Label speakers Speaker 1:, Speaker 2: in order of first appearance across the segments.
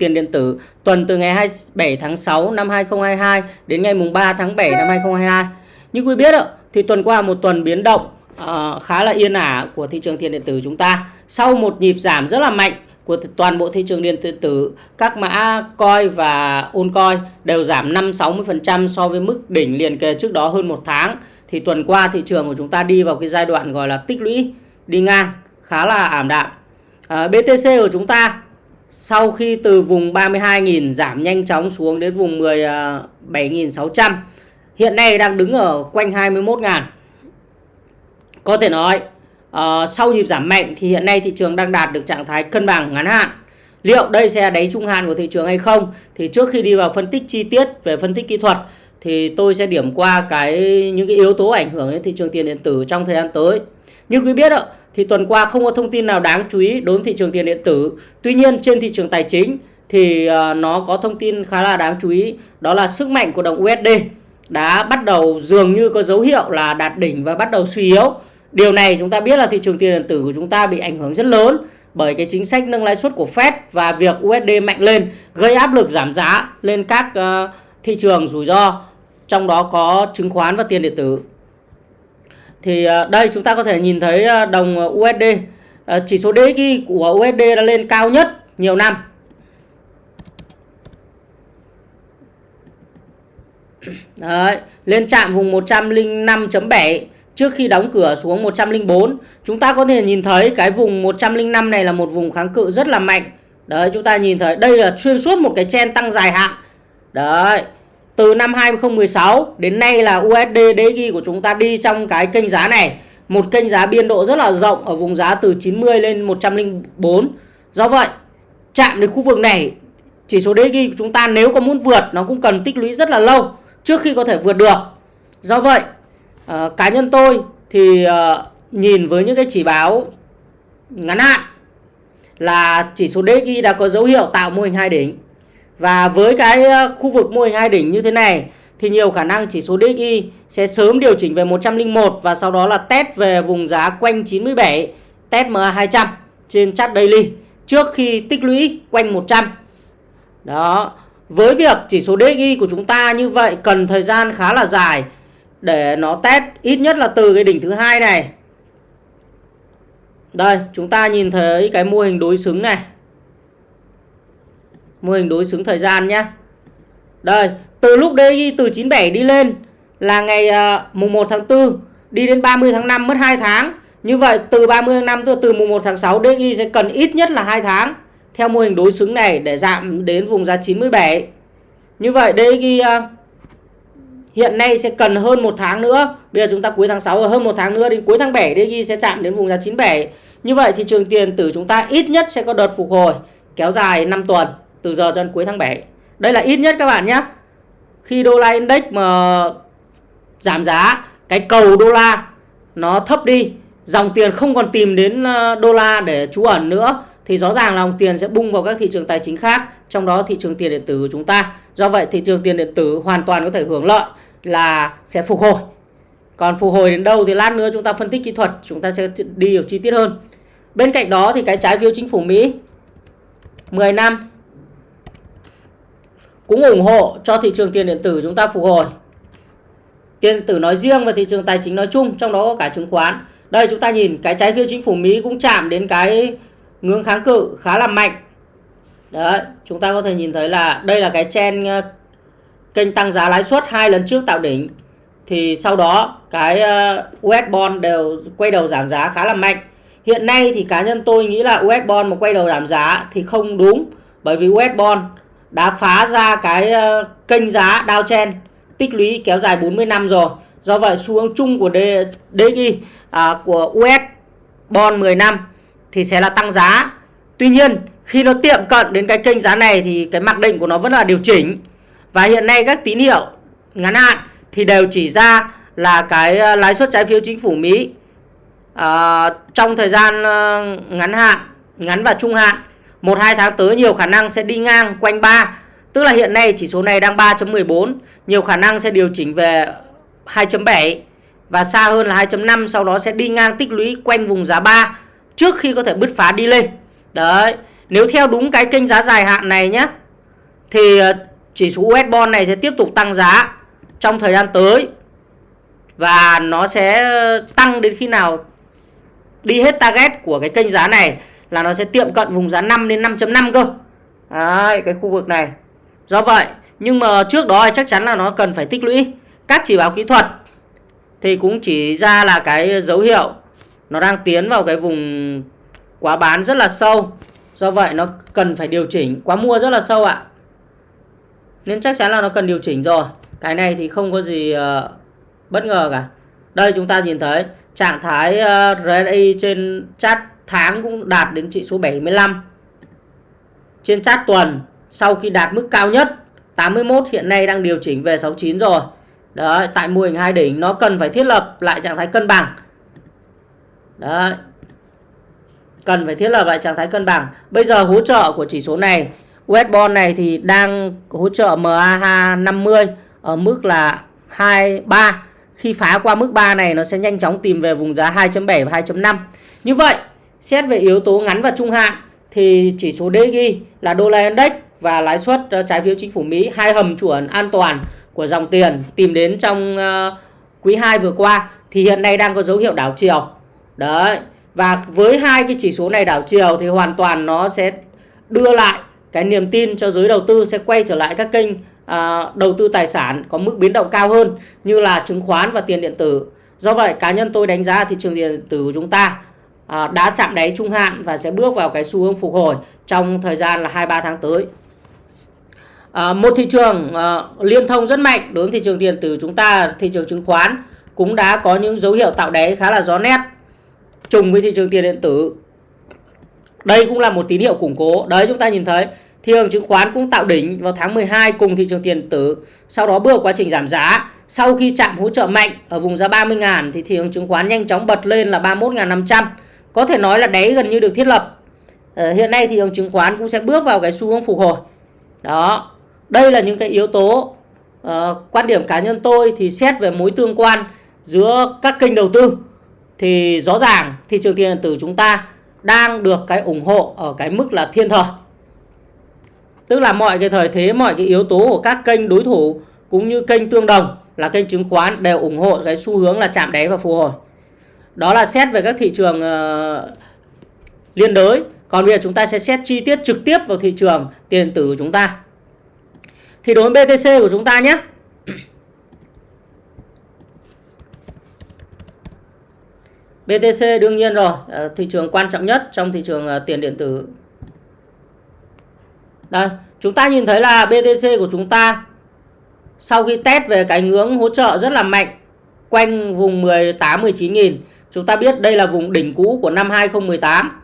Speaker 1: tiền điện tử tuần từ ngày 27 tháng 6 năm 2022 đến ngày mùng 3 tháng 7 năm 2022. Như quý biết ạ, thì tuần qua một tuần biến động uh, khá là yên ả của thị trường tiền điện tử chúng ta. Sau một nhịp giảm rất là mạnh của toàn bộ thị trường điện tử, các mã coi và ôn coi đều giảm 5-60% so với mức đỉnh liền kề trước đó hơn một tháng. Thì tuần qua thị trường của chúng ta đi vào cái giai đoạn gọi là tích lũy đi ngang khá là ảm đạm. Ờ, à, BTC của chúng ta sau khi từ vùng 32.000 giảm nhanh chóng xuống đến vùng 17.600 à, hiện nay đang đứng ở quanh 21.000 có thể nói uh, sau nhịp giảm mạnh thì hiện nay thị trường đang đạt được trạng thái cân bằng ngắn hạn. Liệu đây sẽ đáy trung hạn của thị trường hay không? Thì trước khi đi vào phân tích chi tiết về phân tích kỹ thuật thì tôi sẽ điểm qua cái những cái yếu tố ảnh hưởng đến thị trường tiền điện tử trong thời gian tới. Như quý biết ạ thì tuần qua không có thông tin nào đáng chú ý đối với thị trường tiền điện tử. Tuy nhiên, trên thị trường tài chính thì ờ, nó có thông tin khá là đáng chú ý đó là sức mạnh của đồng USD đã bắt đầu dường như có dấu hiệu là đạt đỉnh và bắt đầu suy yếu. Điều này chúng ta biết là thị trường tiền điện tử của chúng ta bị ảnh hưởng rất lớn bởi cái chính sách nâng lãi suất của Fed và việc USD mạnh lên gây áp lực giảm giá lên các ờ, thị trường rủi ro, trong đó có chứng khoán và tiền điện tử thì à, đây chúng ta có thể nhìn thấy à, đồng à, USD chỉ số DXY của USD đã lên cao nhất nhiều năm Đấy, lên chạm vùng 105.7 trước khi đóng cửa xuống 104. Chúng ta có thể nhìn thấy cái vùng 105 này là một vùng kháng cự rất là mạnh. Đấy, chúng ta nhìn thấy đây là xuyên suốt một cái chen tăng dài hạn. Đấy, từ năm 2016 đến nay là USD DXY của chúng ta đi trong cái kênh giá này. Một kênh giá biên độ rất là rộng ở vùng giá từ 90 lên 104 do vậy chạm đến khu vực này chỉ số DXY của chúng ta nếu có muốn vượt nó cũng cần tích lũy rất là lâu trước khi có thể vượt được. Do vậy à, cá nhân tôi thì à, nhìn với những cái chỉ báo ngắn hạn là chỉ số DXY đã có dấu hiệu tạo mô hình hai đỉnh và với cái ờ, khu vực mô hình hai đỉnh như thế này thì nhiều khả năng chỉ số DXY sẽ sớm điều chỉnh về 101 và sau đó là test về vùng giá quanh 97, test MA200 trên chart daily trước khi tích lũy quanh 100. Đó. Với việc chỉ số DXY của chúng ta như vậy cần thời gian khá là dài để nó test ít nhất là từ cái đỉnh thứ hai này. Đây, chúng ta nhìn thấy cái mô hình đối xứng này mô hình đối xứng thời gian nhé đây từ lúc DI từ 97 đi lên là ngày uh, mùng 1 tháng 4 đi đến 30 tháng 5 mất 2 tháng. Như vậy từ 30 tháng 5 từ mùng 1 tháng 6 DI sẽ cần ít nhất là 2 tháng theo mô hình đối xứng này để giảm đến vùng giá 97 như vậy DI uh, à, hiện nay sẽ cần hơn một tháng nữa. Bây giờ chúng ta cuối tháng 6 hơn một tháng nữa đến cuối tháng 7 DI sẽ chạm đến vùng giá 97 như vậy thị trường tiền tử chúng ta ít nhất sẽ có đợt phục hồi kéo dài 5 tuần từ giờ cho đến cuối tháng 7 đây là ít nhất các bạn nhé khi đô la index mà giảm giá, cái cầu đô la nó thấp đi, dòng tiền không còn tìm đến ờ, đô la để trú ẩn nữa, thì rõ ràng là dòng tiền sẽ bung vào các thị trường tài chính khác, trong đó thị trường tiền điện tử của chúng ta. Do vậy, thị trường tiền điện tử hoàn toàn có thể hưởng lợi là sẽ phục hồi. Còn phục hồi đến đâu thì lát nữa chúng ta phân tích kỹ thuật, chúng ta sẽ đi vào chi tiết hơn. Bên cạnh đó thì cái trái phiếu chính phủ Mỹ 10 năm cũng ủng hộ cho thị trường tiền điện tử chúng ta phục hồi. Tiền điện tử nói riêng và thị trường tài chính nói chung, trong đó có cả chứng khoán. Đây chúng ta nhìn cái trái phiếu chính phủ Mỹ cũng chạm đến cái ngưỡng kháng cự khá là mạnh. Đấy, chúng ta có thể nhìn thấy là đây là cái chen ờ, kênh tăng giá lãi suất hai lần trước tạo đỉnh thì sau đó cái ờ, US bond đều quay đầu giảm giá khá là mạnh. Hiện nay thì cá nhân tôi nghĩ là US bond mà quay đầu giảm giá thì không đúng bởi vì US bond đã phá ra cái ờ, kênh giá Dow downtrend tích lũy kéo dài 40 năm rồi. Do vậy xu hướng chung của DXY à, của US bond 10 năm thì sẽ là tăng giá. Tuy nhiên khi nó tiệm cận đến cái kênh giá này thì cái mặc định của nó vẫn là điều chỉnh. Và hiện nay các tín hiệu ngắn hạn thì đều chỉ ra là cái ờ, lãi suất trái phiếu chính phủ Mỹ à, trong thời gian ngắn hạn, ngắn và trung hạn một hai tháng tới nhiều khả năng sẽ đi ngang quanh 3 tức là hiện nay chỉ số này đang 3.14 nhiều khả năng sẽ điều chỉnh về 2.7 và xa hơn là 2.5 sau đó sẽ đi ngang tích lũy quanh vùng giá 3 trước khi có thể bứt phá đi lên. Đấy, nếu theo đúng cái kênh giá dài hạn này nhé thì ờ, chỉ số US bond này sẽ tiếp tục tăng giá trong thời gian tới. Và nó sẽ ờ, tăng đến khi nào đi hết target của cái kênh giá này là nó sẽ tiệm cận vùng giá 5 đến 5.5 cơ. Đấy, cái khu vực này. Do vậy, nhưng mà trước đó chắc chắn là nó cần phải tích lũy. Các chỉ báo kỹ thuật thì cũng chỉ ra là cái dấu hiệu nó đang tiến vào cái vùng quá bán rất là sâu. Do vậy nó cần phải điều chỉnh, quá mua rất là sâu ạ. Nên chắc chắn là nó cần điều chỉnh rồi. Cái này thì không có gì uh, bất ngờ cả. Đây chúng ta nhìn thấy trạng thái ờ, uh, RSI trên chart tháng cũng đạt đến trị số 75. Trên chart tuần sau khi đạt mức cao nhất 81 hiện nay đang điều chỉnh về 69 rồi. Đấy, tại mô hình hai đỉnh nó cần phải thiết lập lại trạng thái cân bằng. Đấy. Cần phải thiết lập lại trạng thái cân bằng. Bây giờ hỗ trợ của chỉ số này, US bond này thì đang hỗ trợ MA 50 ở mức là 23. Khi phá qua mức 3 này nó sẽ nhanh chóng tìm về vùng giá 2.7 và 2.5. Như vậy, xét về yếu tố ngắn và trung hạn thì chỉ số DXY là đô la index và lãi suất ờ, trái phiếu chính phủ Mỹ hai hầm chuẩn an toàn của dòng tiền tìm đến trong ờ, quý 2 vừa qua thì hiện nay đang có dấu hiệu đảo chiều. Đấy. Và với hai cái chỉ số này đảo chiều thì hoàn toàn nó sẽ đưa lại cái niềm tin cho giới đầu tư sẽ quay trở lại các kênh à, đầu tư tài sản có mức biến động cao hơn như là chứng khoán và tiền điện tử. Do vậy cá nhân tôi đánh giá thị trường tiền điện tử của chúng ta Ờ, đã chạm đáy trung hạn và sẽ bước vào cái xu hướng phục hồi trong thời gian là 2-3 tháng tới. À, một thị trường à, liên thông rất mạnh đối với thị trường tiền tử chúng ta thị trường chứng khoán cũng đã có những dấu hiệu tạo đáy khá là rõ nét trùng với thị trường tiền điện tử. Đây cũng là một tín hiệu củng cố. Đấy chúng ta nhìn thấy thị trường chứng khoán cũng tạo đỉnh vào tháng 12 cùng thị trường tiền điện tử sau đó bước quá trình giảm giá. Sau khi chạm hỗ trợ mạnh ở vùng giá 30.000 thì thị trường chứng khoán nhanh chóng bật lên là 31.500 có thể nói là đáy gần như được thiết lập ờ, hiện nay thị trường chứng khoán cũng sẽ bước vào cái xu hướng phục hồi đó đây là những cái yếu tố uh, quan điểm cá nhân tôi thì xét về mối tương quan giữa các kênh đầu tư thì rõ ràng thị trường tiền điện tử chúng ta đang được cái ủng hộ ở cái mức là thiên thời. Tức là mọi cái thời thế, mọi cái yếu tố của các kênh đối thủ cũng như kênh tương đồng là kênh chứng khoán đều ủng hộ cái xu hướng là chạm đáy và phục hồi. Đó là xét về các thị trường uh, liên đới. Còn bây giờ chúng ta sẽ xét chi tiết trực tiếp vào thị trường tiền điện tử của chúng ta. Thì đối với BTC của chúng ta nhé. BTC đương nhiên rồi, ờ, thị trường quan trọng nhất trong thị trường ờ, tiền điện tử. Đây, chúng ta nhìn thấy là BTC của chúng ta sau khi test về cái ngưỡng hỗ trợ rất là mạnh quanh vùng 18 19 nghìn, chúng ta biết đây là vùng đỉnh cũ của năm 2018.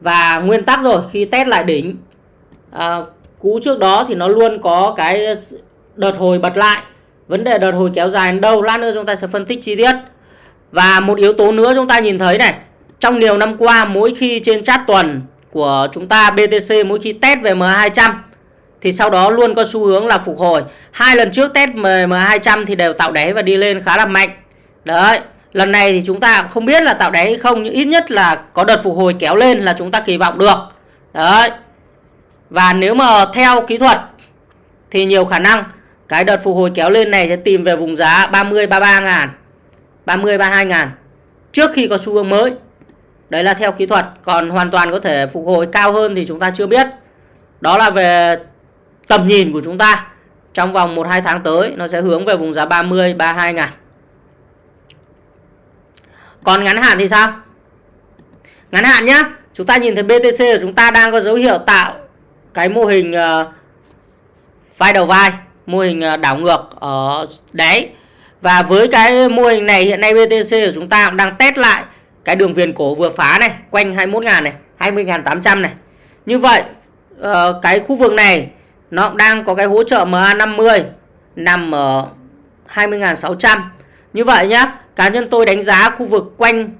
Speaker 1: Và nguyên tắc rồi, khi test lại đỉnh à, cũ trước đó thì nó luôn có cái đợt hồi bật lại. Vấn đề đợt hồi kéo dài đến đâu lát nữa chúng ta sẽ phân tích chi tiết. Và một yếu tố nữa chúng ta nhìn thấy này, trong nhiều năm qua mỗi khi trên chat tuần của chúng ta BTC mỗi khi test về M200 thì sau đó luôn có xu hướng là phục hồi. Hai lần trước test M200 thì đều tạo đáy và đi lên khá là mạnh. Đấy, lần này thì chúng ta không biết là tạo đáy hay không nhưng ít nhất là có đợt phục hồi kéo lên là chúng ta kỳ vọng được. Đấy. Và nếu mà theo kỹ thuật thì nhiều khả năng cái đợt phục hồi kéo lên này sẽ tìm về vùng giá 30 33 ngàn 30 32 ngàn trước khi có xu hướng mới. Đấy là theo kỹ thuật, còn hoàn toàn có thể phục hồi cao hơn thì chúng ta chưa biết. Đó là về tầm nhìn của chúng ta. Trong vòng 1 2 tháng tới nó sẽ hướng về vùng giá 30 32 ngàn. Còn ngắn hạn thì sao? Ngắn hạn nhá, chúng ta nhìn thấy BTC của chúng ta đang có dấu hiệu tạo cái mô hình uh, vai đầu vai, mô hình uh, đảo ngược ở đáy và với cái mô hình này hiện nay BTC của chúng ta cũng đang test lại cái đường viền cổ vừa phá này, quanh 21.000 này, 20.800 này. Như vậy uh, cái khu vực này nó cũng đang có cái hỗ trợ MA50 nằm ở 20.600. Như vậy nhá, cá nhân tôi đánh giá khu vực quanh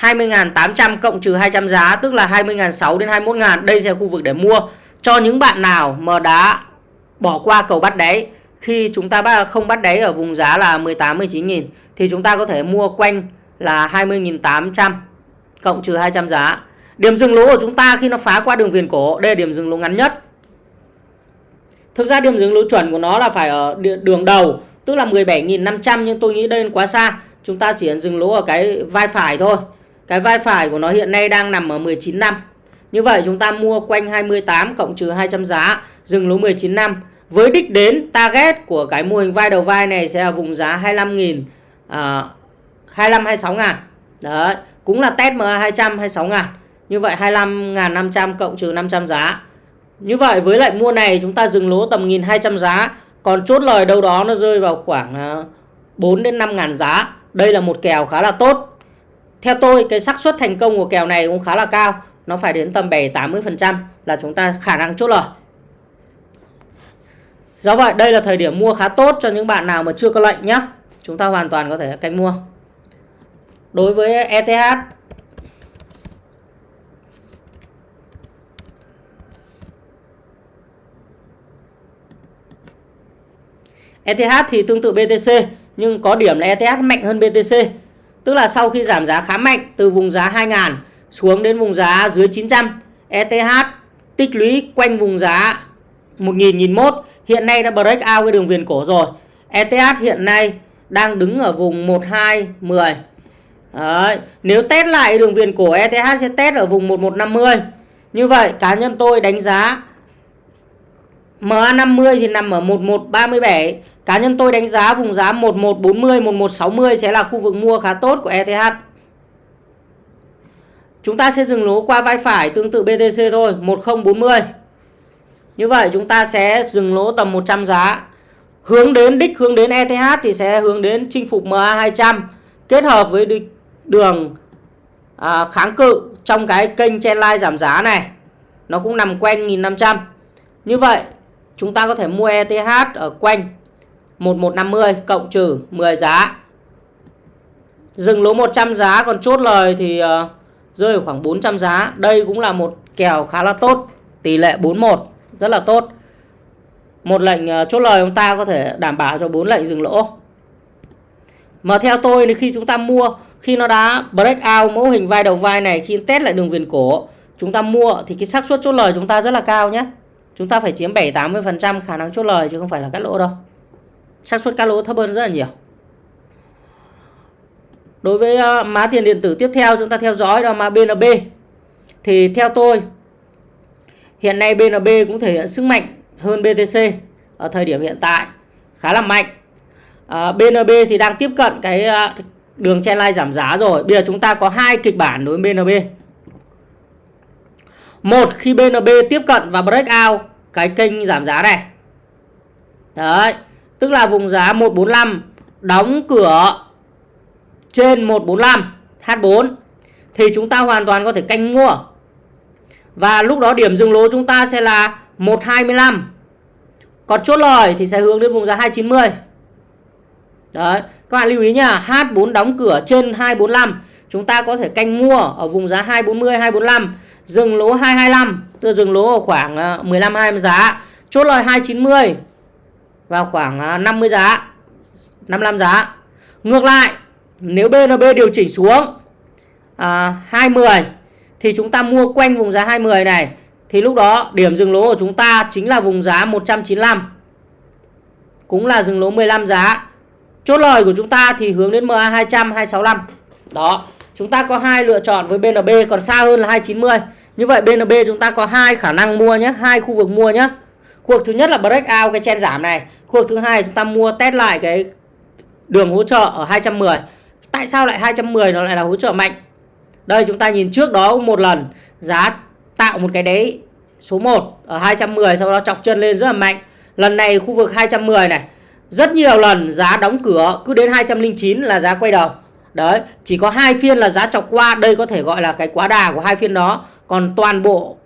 Speaker 1: 20.800 cộng trừ 200 giá tức là 20.600 đến 21.000. Đây sẽ là khu vực để mua cho những bạn nào mà đã bỏ qua cầu bắt đáy khi chúng ta không bắt đáy ở vùng giá là 18 19.000 thì chúng ta có thể mua quanh là 20.800 cộng trừ 200 giá. Điểm dừng lỗ của chúng ta khi nó phá qua đường viền cổ, đây là điểm dừng lỗ ngắn nhất. Thực ra điểm dừng lỗ chuẩn của nó là phải ở đường đầu, tức là 17.500 nhưng tôi nghĩ đây quá xa. Chúng ta chỉ dừng lỗ ở cái vai phải thôi. Cái vai phải của nó hiện nay đang nằm ở 19 năm. Như vậy chúng ta mua quanh 28 cộng trừ 200 giá, dừng lỗ 19 năm. Với đích đến target của cái mô hình vai đầu vai này sẽ là vùng giá 25.000 à, 25 26 ngàn. Đấy, cũng là test MA 200 26 ngàn. Như vậy 25.500 cộng trừ 500 giá. Như vậy với lại mua này chúng ta dừng lỗ tầm 1.200 giá. Còn chốt lời đâu đó nó rơi vào khoảng à, 4 đến 5 ngàn giá. Đây là một kèo khá là tốt. Theo tôi, cái xác suất thành công của kèo này cũng khá là cao. Nó phải đến tầm 7-80% là chúng ta khả năng chốt lời. Do vậy, đây là thời điểm mua khá tốt cho những bạn nào mà chưa có lệnh nhé. Chúng ta hoàn toàn có thể canh mua. Đối với ETH ETH thì tương tự BTC nhưng có điểm là ETH mạnh hơn BTC. Tức là sau khi giảm giá khá mạnh từ vùng giá 2.000 xuống đến vùng giá dưới 900, ETH tích lũy quanh vùng giá 1.000 1 hiện nay đã break out cái đường viền cổ rồi. ETH hiện nay đang đứng ở vùng 1210. Đấy, nếu test lại đường viền cổ ETH sẽ test ở vùng 1150. Như vậy cá nhân tôi đánh giá MA50 thì nằm ở 1137. Cá nhân tôi đánh giá vùng giá 1140, 1160 sẽ là khu vực mua khá tốt của ETH. Chúng ta sẽ dừng lỗ qua vai phải tương tự BTC thôi, 1040. Như vậy chúng ta sẽ dừng lỗ tầm 100 giá. Hướng đến đích hướng đến ETH thì sẽ hướng đến chinh phục MA200 kết hợp với đường à, kháng cự trong cái kênh trendline giảm giá này. Nó cũng nằm quanh 1500. Như vậy chúng ta có thể mua ETH ở quanh 1150 cộng trừ 10 giá. Dừng lỗ 100 giá còn chốt lời thì uh, rơi ở khoảng 400 giá. Đây cũng là một kèo khá là tốt, tỷ lệ 41 rất là tốt. Một lệnh uh, chốt lời chúng ta có thể đảm bảo cho 4 lệnh dừng lỗ. Mà theo tôi thì khi chúng ta mua khi nó đã break out mẫu hình vai đầu vai này khi test lại đường viền cổ chúng ta mua thì cái xác suất chốt lời chúng ta rất là cao nhé chúng ta phải chiếm 7-80% khả năng chốt lời chứ không phải là cắt lỗ đâu xác suất cắt lỗ thấp hơn rất là nhiều. Đối với ờ, mã tiền điện tử tiếp theo chúng ta theo dõi đó mã BNB thì theo tôi hiện nay BNB cũng thể hiện sức mạnh hơn BTC ở thời điểm hiện tại khá là mạnh. Ờ, à, BNB thì đang tiếp cận cái ờ, đường đường trendline giảm giá rồi. Bây giờ chúng ta có hai kịch bản đối với BNB một khi BNB tiếp cận và break out cái kênh giảm giá này. Đấy, tức là vùng giá 145 đóng cửa trên 145 H4 thì chúng ta hoàn toàn có thể canh mua. Và lúc đó điểm dừng lỗ chúng ta sẽ là 125. Còn chốt lời thì sẽ hướng đến vùng giá 290. Đấy, các bạn lưu ý nha, H4 đóng cửa trên 245, chúng ta có thể canh mua ở vùng giá 240 245 dừng lỗ 225 tức dừng lỗ ở khoảng ờ, 15 20 giá chốt lời 290 vào khoảng à, 50 giá 55 giá. Ngược lại nếu BNB điều chỉnh xuống à, 20 thì chúng ta mua quanh vùng giá 20 này thì lúc đó điểm dừng lỗ của chúng ta chính là vùng giá 195 cũng là dừng lỗ 15 giá. Chốt lời của chúng ta thì hướng đến MA 200 265 đó chúng ta có hai lựa chọn với BNB còn xa hơn là 290 như vậy BNB chúng ta có hai khả năng mua nhé hai khu vực mua nhé khu vực thứ nhất là break out cái chen giảm này. Khu vực thứ hai chúng ta mua test lại cái đường hỗ trợ ở 210 tại sao lại 210 nó lại là hỗ trợ mạnh? Đây chúng ta nhìn trước đó một lần. Giá tạo một cái đáy số 1 ở 210 sau đó chọc chân lên rất là mạnh. Lần này khu vực 210 này rất nhiều lần giá đóng cửa cứ đến 209 là giá quay đầu. Đấy, chỉ có hai phiên là giá chọc qua, đây có thể gọi là cái quá đà của hai phiên đó. Còn toàn bộ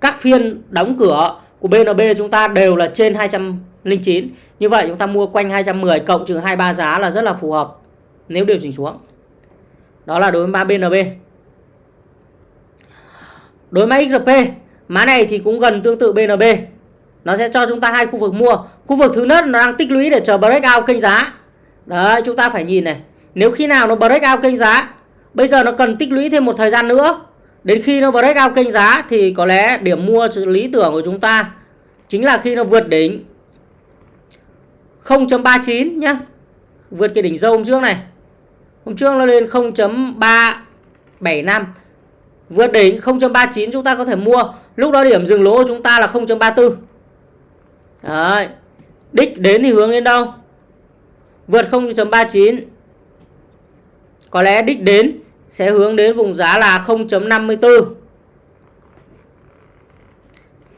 Speaker 1: các phiên đóng cửa của BNB chúng ta đều là trên 209. Như vậy chúng ta mua quanh 210 cộng trừ 23 giá là rất là phù hợp nếu điều chỉnh xuống. Đó là đối với mã BNB. Đối với mã XRP, mã này thì cũng gần tương tự BNB. Nó sẽ cho chúng ta hai khu vực mua. Khu vực thứ nhất nó đang tích lũy để chờ breakout kênh giá. Đấy, chúng ta phải nhìn này. Nếu khi nào nó breakout kênh giá Bây giờ nó cần tích lũy thêm một thời gian nữa đến khi nó break out kênh giá thì có lẽ điểm mua lý tưởng của chúng ta chính là khi nó vượt đỉnh 0.39 nhá. Vượt cái đỉnh dâu hôm trước này. Hôm trước nó lên 0.375 vượt đỉnh 0.39 chúng ta có thể mua. Lúc đó điểm dừng lỗ của chúng ta là 0.34 Đấy. đích đến thì hướng đến đâu? Vượt 0.39 có lẽ đích đến sẽ hướng đến vùng giá là 0.54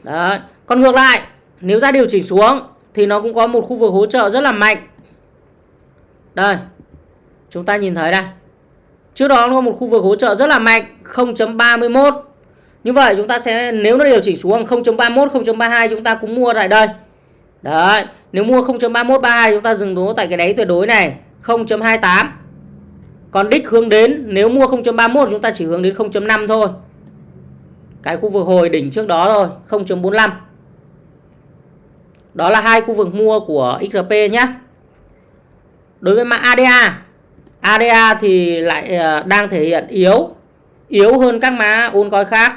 Speaker 1: Đấy. Còn ngược lại, nếu ra điều chỉnh xuống thì nó cũng có một khu vực hỗ trợ rất là mạnh. Đây, chúng ta nhìn thấy đây. Trước đó nó có một khu vực hỗ trợ rất là mạnh 0.31 như vậy chúng ta sẽ, nếu nó điều chỉnh xuống 0.31 0.32 chúng ta cũng mua tại đây. Đấy, nếu mua 0.31 32 chúng ta dừng đố tại cái đáy tuyệt đối này 0.28 còn đích hướng đến, nếu mua 0.31 chúng ta chỉ hướng đến 0.5 thôi. Cái khu vực hồi đỉnh trước đó thôi 0.45 đó là hai khu vực mua của XRP nhé đối với mã ADA ADA thì lại ờ, đang thể hiện yếu yếu hơn các mã coin khác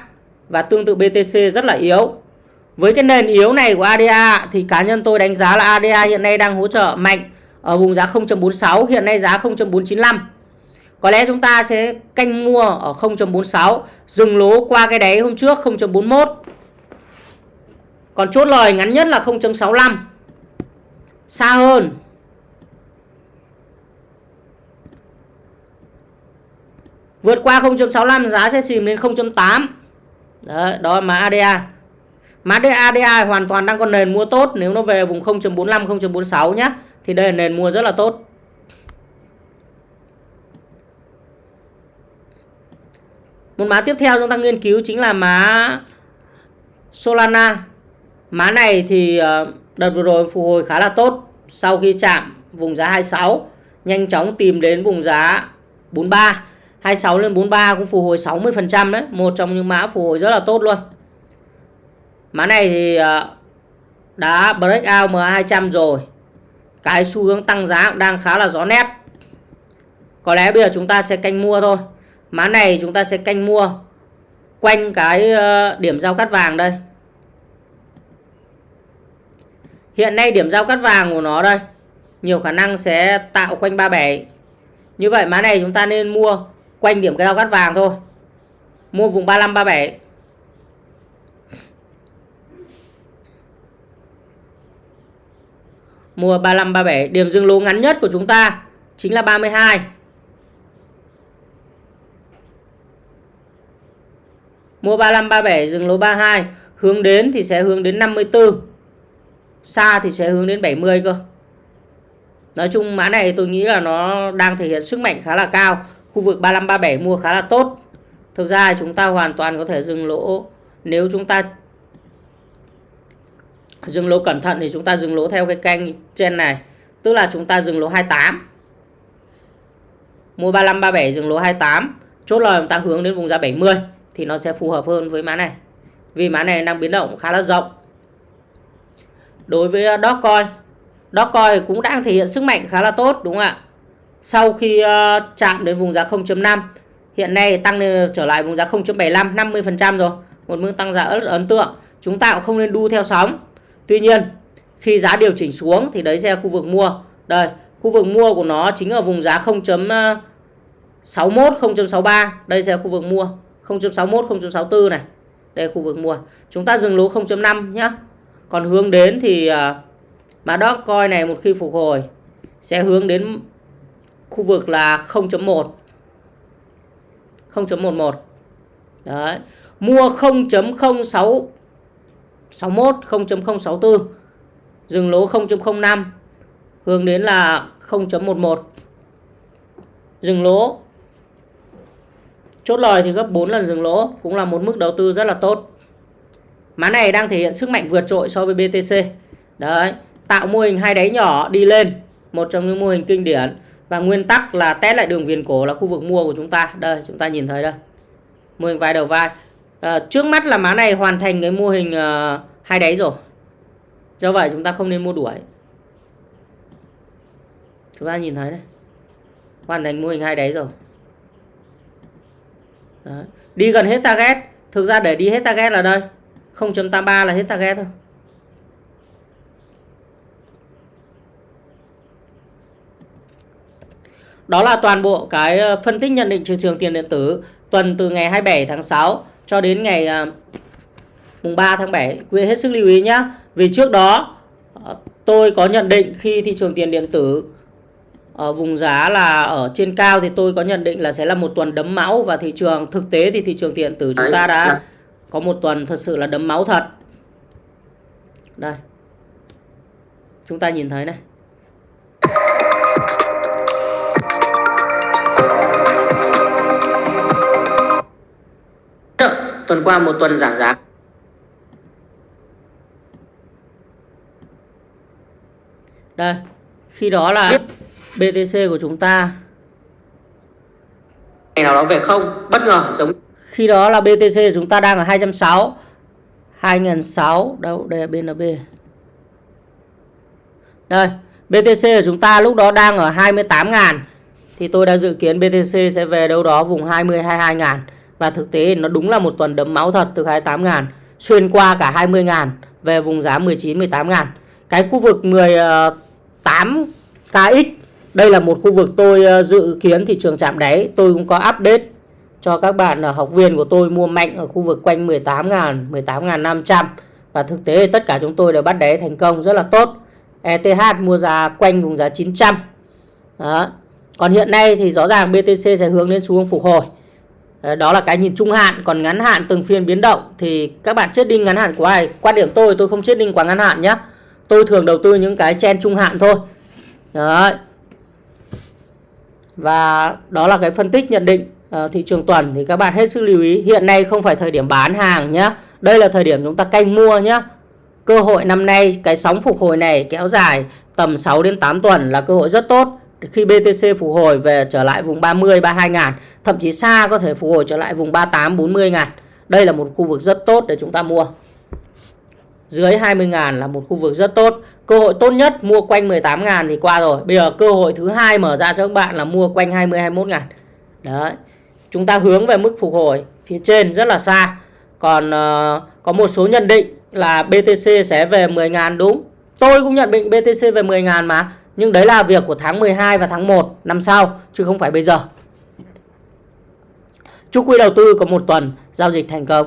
Speaker 1: và tương tự BTC rất là yếu. Với cái nền yếu này của ADA thì cá nhân tôi đánh giá là ADA hiện nay đang hỗ trợ mạnh ở vùng giá 0.46 hiện nay giá 0.495 có lẽ chúng ta sẽ canh mua ở 0.46 dừng lỗ qua cái đáy hôm trước 0.41 còn chốt lời ngắn nhất là 0.65 xa hơn. Vượt qua 0.65 giá sẽ chìm đến 0.8 Đấy, đó là mã ADA mã ADA hoàn toàn đang còn nền mua tốt. Nếu nó về vùng 0.45 0.46 nhé thì đây là nền mua rất là tốt. Một mã tiếp theo chúng ta nghiên cứu chính là mã Solana. Mã này thì ờ, đợt vừa rồi phục hồi khá là tốt. Sau khi chạm vùng giá 26 nhanh chóng tìm đến vùng giá 43 26 lên 43 cũng phục hồi 60% đấy, một trong những mã phục hồi rất là tốt luôn. Mã này thì ờ, đã break out MA200 rồi. Cái xu hướng tăng giá cũng đang khá là rõ nét. Có lẽ bây giờ chúng ta sẽ canh mua thôi. Mã này chúng ta sẽ canh mua quanh cái ờ, điểm giao cắt vàng đây. Hiện nay điểm giao cắt vàng của nó đây nhiều khả năng sẽ tạo quanh 37. Như vậy mã này chúng ta nên mua quanh điểm cái giao cắt vàng thôi. Mua vùng 35 37. Mua 35 37, điểm dừng lỗ ngắn nhất của chúng ta chính là 32. Mua 35 37 dừng lỗ 32, hướng đến thì sẽ hướng đến 54 xa thì sẽ hướng đến 70 cơ. Nói chung mã này tôi nghĩ là nó đang thể hiện sức mạnh khá là cao. Khu vực 35 37 mua khá là tốt. Thực ra chúng ta hoàn toàn có thể dừng lỗ. Nếu chúng ta dừng lỗ cẩn thận thì chúng ta dừng lỗ theo cái canh trên này. Tức là chúng ta dừng lỗ 28 mua 35 37 dừng lỗ 28 chốt lời chúng ta hướng đến vùng giá 70 thì nó sẽ phù hợp hơn với mã này. Vì mã này đang biến động khá là rộng đối với ờ, Dogecoin Dogecoin cũng đang thể hiện sức mạnh khá là tốt đúng không ạ? Sau khi uh, chạm đến vùng giá 0.5 hiện nay tăng lên ờ, trở lại vùng giá 0.75 50% rồi một mức tăng giá rất ấn tượng. Chúng ta cũng không nên đu theo sóng. Tuy nhiên khi giá điều chỉnh xuống thì đấy sẽ là khu vực mua. Đây khu vực mua của nó chính ở vùng giá 0.61 0.63 đây sẽ là khu vực mua. 0.61 0.64 này đây là khu vực mua. Chúng ta dừng lỗ 0.5 nhé còn hướng đến thì à, mã Dogecoin này một khi phục hồi sẽ hướng đến khu vực là 0.1 0.11 đấy. Mua 0.06 61 0.064 dừng lỗ 0.05 hướng đến là 0.11 dừng lỗ. Chốt lời thì gấp 4 lần dừng lỗ cũng là một mức đầu tư rất là tốt. Mã này đang thể hiện sức mạnh vượt trội so với BTC. Đấy, tạo mô hình hai đáy nhỏ đi lên, một trong những mô hình kinh điển và nguyên tắc là test lại đường viền cổ là khu vực mua của chúng ta. Đây, chúng ta nhìn thấy đây. Mô hình vai đầu vai. À, trước mắt là mã này hoàn thành cái mô hình uh, hai đáy rồi. Do vậy chúng ta không nên mua đuổi. Chúng ta nhìn thấy đây. Hoàn thành mô hình hai đáy rồi. Đấy. đi gần hết target thực ra để đi hết target là đây 0.83 là hết target thôi Đó là toàn bộ cái ờ, phân tích nhận định thị trường tiền điện tử tuần từ ngày 27 tháng 6 cho đến ngày ờ, mùng 3 tháng 7. Quý vị hết sức lưu ý nhé. Vì trước đó ờ, tôi có nhận định khi thị trường tiền điện tử ở vùng giá là ở trên cao thì tôi có nhận định là sẽ là một tuần đấm máu và thị trường thực tế thì thị trường tiền điện tử chúng ta đã có một tuần thật sự là đấm máu thật. Đây. Chúng ta nhìn thấy này. tuần qua một tuần giảm giá đây khi đó là BTC của chúng ta ngày nào đó về không bất ngờ giống khi đó là BTC chúng ta đang ở 260 2006 đâu, đây là BNB đây BTC của chúng ta lúc đó đang ở 28 ngàn, thì tôi đã dự kiến BTC sẽ về đâu đó vùng 20 22 ngàn. Và thực tế nó đúng là một tuần đấm máu thật từ 28 ngàn, xuyên qua cả 20 ngàn, về vùng giá 19 18 ngàn. Cái khu vực 18 KX đây là một khu vực tôi ờ, dự kiến thị trường chạm đáy. Tôi cũng có update cho các bạn học viên của tôi mua mạnh ở khu vực quanh 18 ngàn 18 ngàn 500 và thực tế tất cả chúng tôi đều bắt đáy thành công rất là tốt. ETH mua giá quanh vùng giá 900 đó. còn hiện nay thì rõ ràng BTC sẽ hướng đến xu hướng phục hồi. Ờ, đó là cái nhìn trung hạn. Còn ngắn hạn từng phiên biến động thì các bạn chết đinh ngắn hạn của ai? Quan điểm tôi tôi không chết đinh quá ngắn hạn nhé tôi thường đầu tư những cái chen trung hạn thôi. Đấy. Và đó là cái phân tích nhận định uh, thị trường tuần thì các bạn hết sức lưu ý. Hiện nay không phải thời điểm bán hàng nhé đây là thời điểm chúng ta canh mua nhé cơ hội năm nay cái sóng phục hồi này kéo dài tầm 6 đến 8 tuần là cơ hội rất tốt. Khi BTC phục hồi về trở lại vùng 30 32 ngàn thậm chí xa có thể phục hồi trở lại vùng 38 40 ngàn. Đây là một khu vực rất tốt để chúng ta mua. Dưới 20 ngàn là một khu vực rất tốt. Cơ hội tốt nhất mua quanh 18 ngàn thì qua rồi. Bây giờ cơ hội thứ hai mở ra cho các bạn là mua quanh 20 21 ngàn. Đấy chúng ta hướng về mức phục hồi phía trên rất là xa còn uh, có một số nhận định là BTC sẽ về 10.000 đúng tôi cũng nhận định BTC về 10.000 mà nhưng đấy là việc của tháng 12 và tháng 1 năm sau chứ không phải bây giờ. Chúc quý đầu tư có một tuần giao dịch thành công.